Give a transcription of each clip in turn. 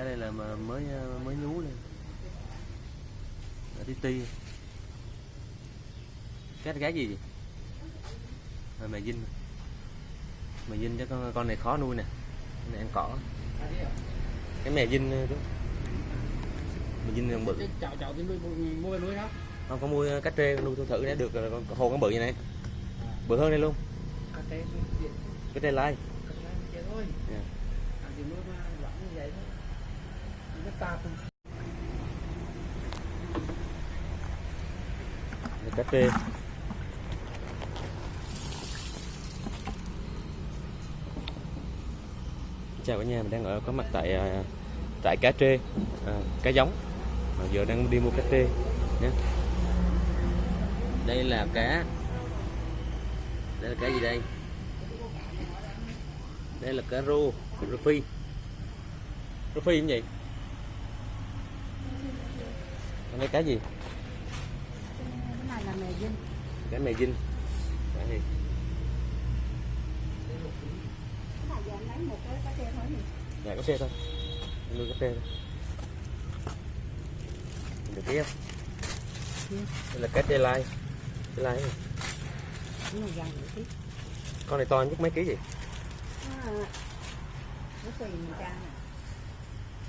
cá đây là mà mới mới nhú lên ở tí ti cá cá gì vậy? À, mè dinh mè dinh cho con con này khó nuôi nè. Con này ăn cỏ. Cái mè dinh đó mè dinh còn bự. Cái chậu chậu thì nuôi mua nuôi không? không có mua cá trê nuôi thử thử để được con hồ con bự như này. Bự hơn đây luôn. Cá trê cái trê lai. Cần làm chuyện cá trê chào cả nhà mình đang ở có mặt tại à, tại cá trê à, cá giống. Mà giờ đang đi mua cá trê nhé. Đây là cá. Đây là cá gì đây? Đây là cá rô rô phi. Rô phi cái vậy? Đây cá gì? Cái này là mè dinh. Cá mè dinh Đây. cái này giờ lấy một cái cá thôi dạ có xe thôi. Nuôi cá xe thôi. Được kia đây là cá tê lai. Tê lai con này to nhất mấy ký gì nó nó tùy mình trang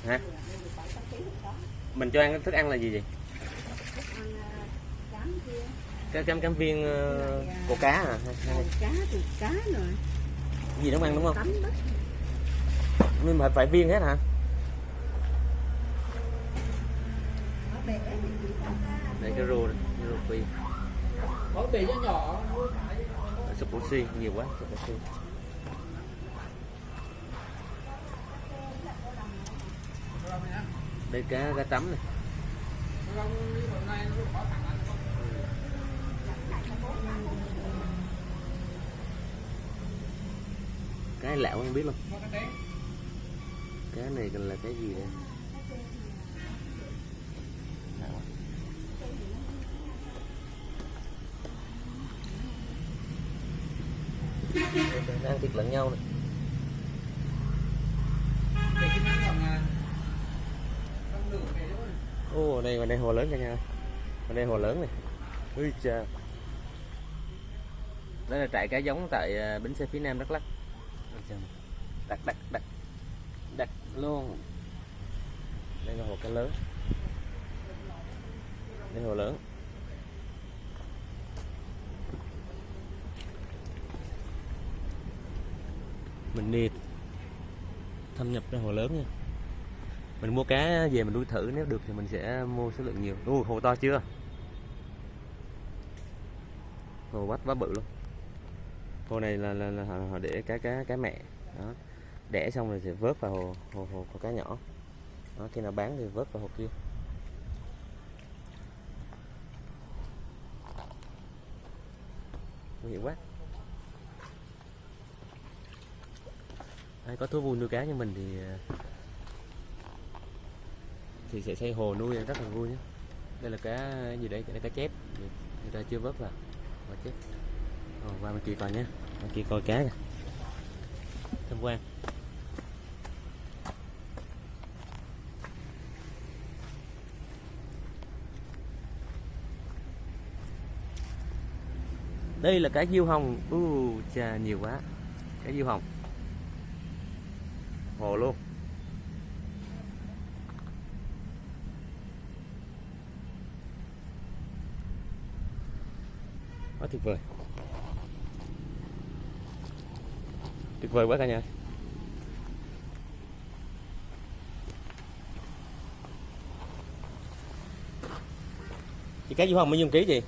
hả? Mình cho ăn thức ăn là gì vậy thức ăn à, cám kia cái cam cam viên uh, của cá à? Hay, cá từ cá rồi. Gì nó ăn đúng không? Nhưng mà phải viên hết hả? Đây cái rô đây, cái rô phi. Có bể nhỏ. Phải. súp oxy nhiều quá súp oxy đây cá cá tắm này Rồi đi hôm nay nó có thằng ăn không? Lẹo không biết luôn. Cái này còn là cái gì đây? Lạ ăn thịt lẫn nhau này. Còn ô ở đây ở đây hồ lớn cả nhà ở đây hồ lớn này. Ui cha đây là trại cá giống tại à, bến xe phía nam đắk trời đặt đặt đặt. Đặt luôn. Đây là hồ cá lớn. Đây hồ lớn. Mình đi thâm nhập ra hồ lớn nha. Mình mua cá về mình nuôi thử nếu được thì mình sẽ mua số lượng nhiều. Ui, hồ to chưa? Hồ bắt quá bự luôn hồ này là, là, là họ, để cá cá cá mẹ. Đó. Đẻ xong rồi sẽ vớt vào hồ hồ, hồ, có cá nhỏ. Đó, khi nào bán thì vớt vào hồ kia. Nguy hiểm quá. Ai có thú vui nuôi cá như mình thì à, thì sẽ xây hồ nuôi rất là vui nhé. Đây là cá gì đấy đây là cá chép. Người ta chưa vớt vào. Cá chép rồi qua bên kia coi nhé. Bên kia coi cá kìa. Tham quan. Đây là cá diêu hồng. U chà, nhiều quá. Cá diêu hồng. Hồ luôn. Quá tuyệt vời. Tuyệt vời quá cả nhà. Chị cá diêu hồng bao nhiêu ký chị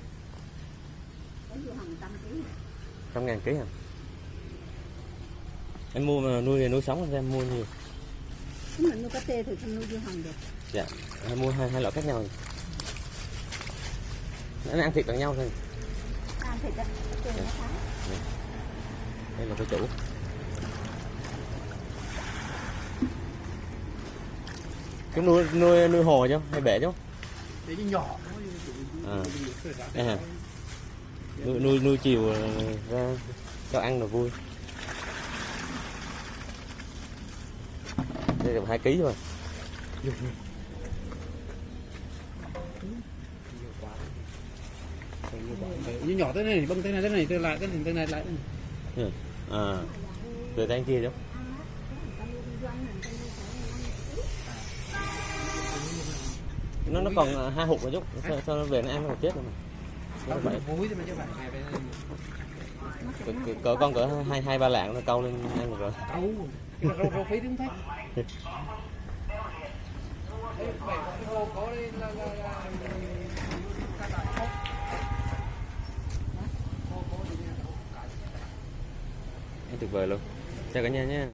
trăm ngàn ký hả? Em mua mà nuôi thì nuôi sống em mua nhiều nếu mình nuôi cá trê thì không nuôi vô hàng được. Dạ em mua hai hai loại khác nhau. Nó ăn thịt bằng nhau thôi. Ăn thịt á nó khá đây là cái chủ chúng nuôi nuôi nuôi hồ chứ hay bể chứ. Cái nhỏ. À. hả? nuôi nuôi nuôi chiều ờ, ra cho ăn là vui. Đây là hai ký thôi. Như nhỏ thế này bưng thế này thế này thế lại cái thế này lại. Ừ. à từ tay kia chứ nó nó còn à, hai hụt rồi chút sao, sao nó về nó ăn nó chết rồi mà. Cỡ, con cỡ hai hai ba lạng nó câu lên ăn được rồi. Câu rau phí đúng thế tuyệt vời luôn. Chào cả nhà nha.